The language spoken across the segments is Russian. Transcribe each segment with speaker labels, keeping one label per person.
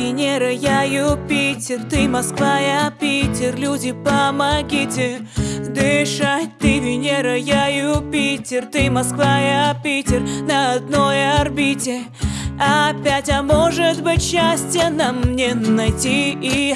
Speaker 1: Венера, я Юпитер Ты Москва, я Питер Люди, помогите. Дышать Ты Венера, я Юпитер Ты Москва, я Питер На одной орбите. Опять, а может быть счастье нам не найти. И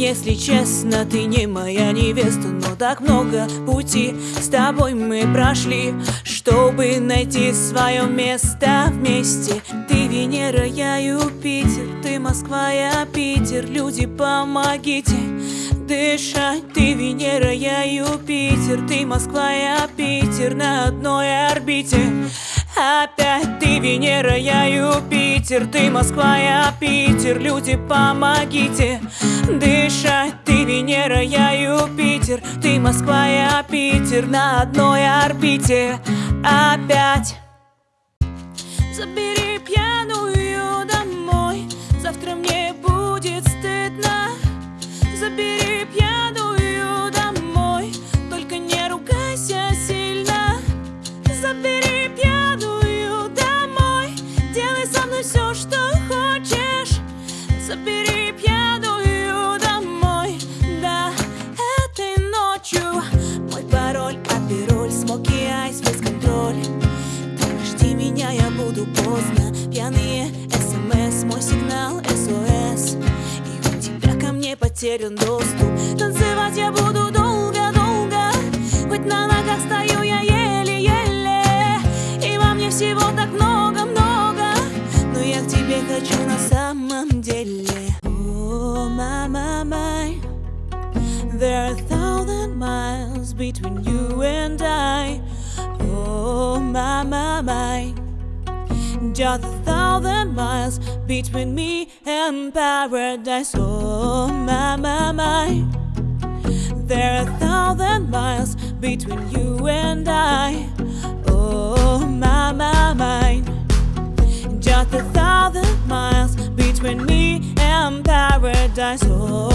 Speaker 1: если честно, ты не моя невеста Но так много пути с тобой мы прошли Чтобы найти свое место вместе. Ты Венера, я Юпитер Ты Москва, я Питер. Люди, помогите дышать. Ты Венера, я Юпитер Ты Москва, я Питер. На одной орбите Опять ты Венера, я Юпитер Ты Москва, я Питер Люди, помогите. Дышать Ты Венера, я Юпитер Ты Москва, я Питер На одной орбите. Опять. Забери пьяную домой Завтра мне будет стыдно. Забери пьяную смоки айс, без контроль Ты жди меня, я буду поздно Пьяные смс, мой сигнал СОС И у тебя ко мне потерян доступ Танцевать я буду долго-долго Хоть на ногах стою я еле-еле И во мне всего так много-много Но я к тебе хочу на самом деле О, my, my There are thousand miles between you and I Oh, my, my, my just a thousand miles between me and paradise. Oh, my, my, my. There are a thousand miles between you and I. Oh, my, my, my. Just a thousand miles between me and paradise. Oh,